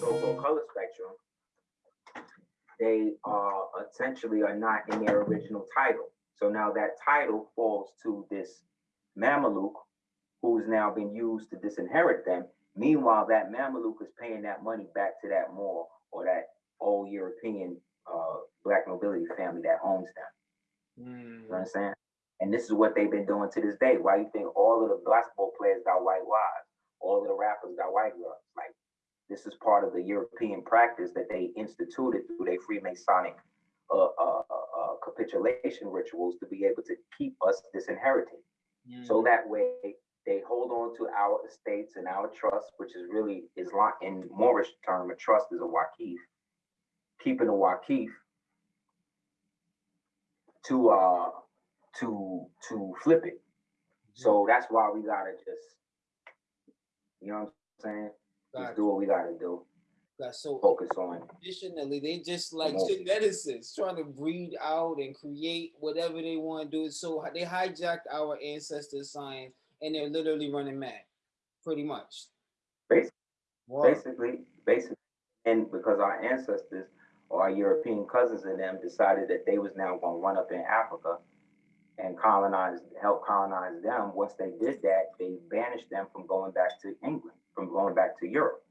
so-called color spectrum, they uh, essentially are not in their original title. So now that title falls to this Mameluke, who's now been used to disinherit them. Meanwhile, that Mameluke is paying that money back to that Moor or that old European uh, black nobility family that owns them. Mm. You understand? And this is what they've been doing to this day. Why do you think all of the basketball players got white wives? All of the rappers got white girls? Like this is part of the European practice that they instituted through their Freemasonic uh, uh, uh, uh, capitulation rituals to be able to keep us disinherited. So Mm. that way they hold on to our estates and our trust, which is really Islam in Moorish term, a trust is a wakif. Keeping a wakif to uh to to flip it. So that's why we gotta just, you know what I'm saying? Just do what we gotta do. Got so Focus on traditionally they just like geneticists trying to breed out and create whatever they want to do. So they hijacked our ancestors' science and they're literally running mad, pretty much. Basi- Wow. basically, basically, and because our ancestors or our European cousins and them decided that they was now gonna run up in Africa and colonize, help colonize them. Once they did that, they banished them from going back to England, from going back to Europe.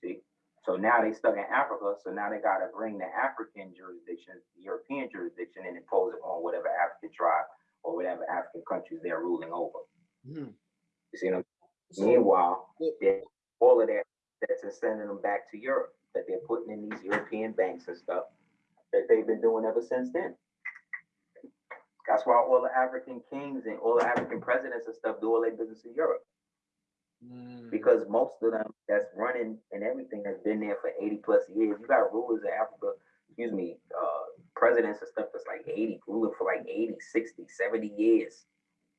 See, so now they stuck in Africa. So now they got to bring the African jurisdiction, the European jurisdiction, and impose it on whatever African tribe or whatever African countries they're ruling over. Mhm. You see what I'm So, Meanwhile, all of that that's sending them back to Europe, that they're putting in these European banks and stuff that they've been doing ever since then. That's why all the African kings and all the African presidents and stuff do all their business in Europe. Mm, Because most of them that's running and everything has been there for 80 plus years. You got rulers in Africa, excuse me, uh, presidents and stuff that's like 80, ruling for like 80, 60, 70 years.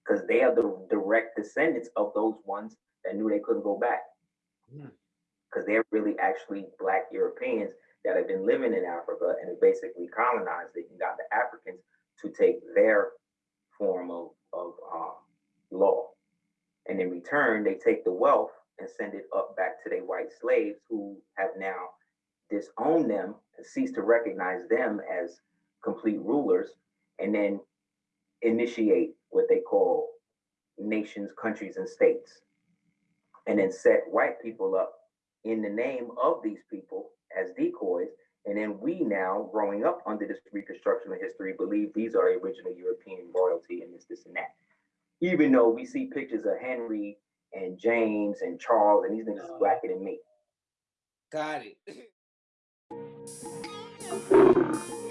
Because they are the direct descendants of those ones that knew they couldn't go back. Hmm. Because they're really actually black Europeans that have been living in Africa and have basically colonized it and got the Africans to take their form of. And in return, they take the wealth and send it up back to their white slaves who have now disowned them and ceased to recognize them as complete rulers and then initiate what they call nations, countries, and states. And then set white people up in the name of these people as decoys. And then we now, growing up under this reconstruction of history, believe these are original European royalty and this, this, and that. Even though we see pictures of Henry and James and Charles, and these niggas is uh-huh. blacker than me. got it.